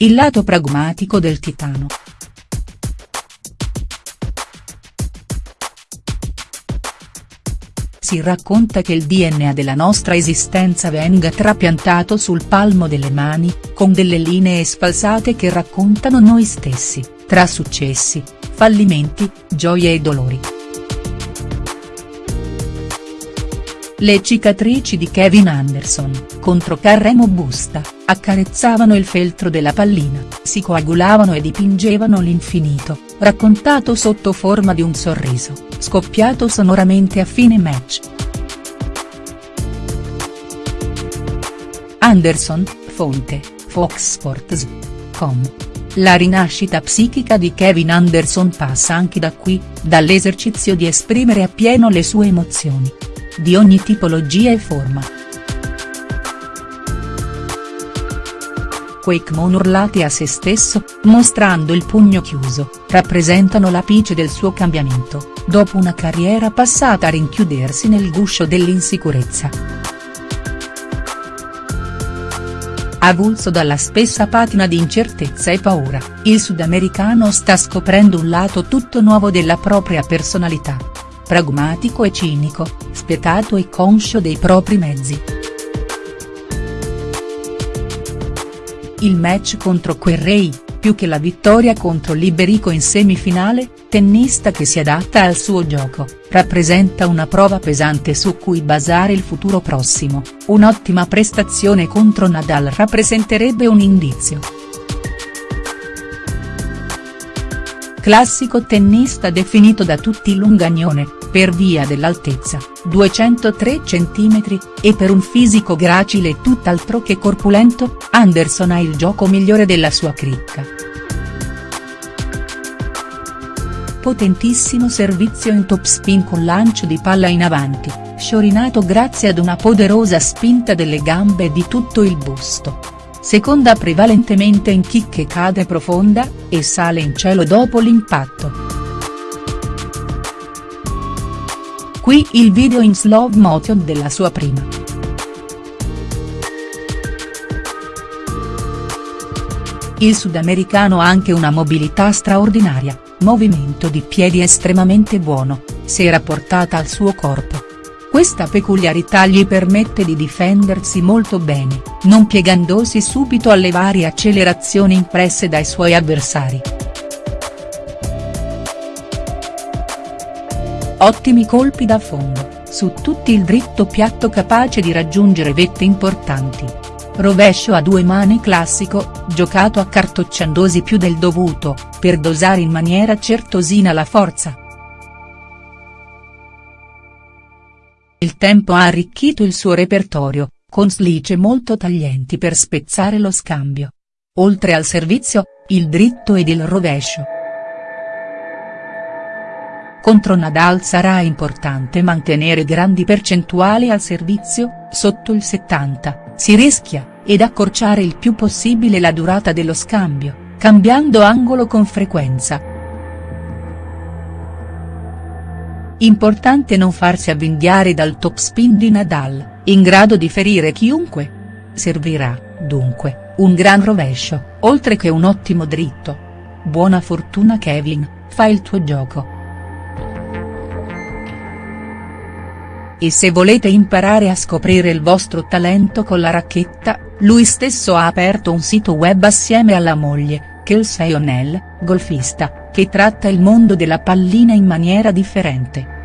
il lato pragmatico del titano. Si racconta che il DNA della nostra esistenza venga trapiantato sul palmo delle mani, con delle linee sfalsate che raccontano noi stessi, tra successi, fallimenti, gioie e dolori. Le cicatrici di Kevin Anderson, contro Carremo Busta, accarezzavano il feltro della pallina, si coagulavano e dipingevano l'infinito, raccontato sotto forma di un sorriso, scoppiato sonoramente a fine match. Anderson, fonte, Fox Sports.com. La rinascita psichica di Kevin Anderson passa anche da qui, dall'esercizio di esprimere appieno le sue emozioni di ogni tipologia e forma. Quei Kmon urlati a se stesso, mostrando il pugno chiuso, rappresentano l'apice del suo cambiamento, dopo una carriera passata a rinchiudersi nel guscio dell'insicurezza. Avulso dalla spessa patina di incertezza e paura, il sudamericano sta scoprendo un lato tutto nuovo della propria personalità. Pragmatico e cinico, spietato e conscio dei propri mezzi. Il match contro Querrey, più che la vittoria contro Liberico in semifinale, tennista che si adatta al suo gioco, rappresenta una prova pesante su cui basare il futuro prossimo, un'ottima prestazione contro Nadal rappresenterebbe un indizio. Classico tennista definito da tutti lungagnone, per via dell'altezza, 203 cm, e per un fisico gracile e tutt'altro che corpulento, Anderson ha il gioco migliore della sua cricca. Potentissimo servizio in topspin con lancio di palla in avanti, sciorinato grazie ad una poderosa spinta delle gambe e di tutto il busto. Seconda prevalentemente in kick che cade profonda, e sale in cielo dopo l'impatto. Qui il video in slow motion della sua prima. Il sudamericano ha anche una mobilità straordinaria, movimento di piedi estremamente buono, se rapportata al suo corpo. Questa peculiarità gli permette di difendersi molto bene, non piegandosi subito alle varie accelerazioni impresse dai suoi avversari. Ottimi colpi da fondo, su tutti il dritto piatto capace di raggiungere vette importanti. Rovescio a due mani classico, giocato accartocciandosi più del dovuto, per dosare in maniera certosina la forza. Il tempo ha arricchito il suo repertorio, con slice molto taglienti per spezzare lo scambio. Oltre al servizio, il dritto ed il rovescio. Contro Nadal sarà importante mantenere grandi percentuali al servizio, sotto il 70, si rischia, ed accorciare il più possibile la durata dello scambio, cambiando angolo con frequenza. Importante non farsi avvinghiare dal topspin di Nadal, in grado di ferire chiunque. Servirà, dunque, un gran rovescio, oltre che un ottimo dritto. Buona fortuna Kevin, fai il tuo gioco. E se volete imparare a scoprire il vostro talento con la racchetta, lui stesso ha aperto un sito web assieme alla moglie, Kelsey O'Neill, golfista, che tratta il mondo della pallina in maniera differente.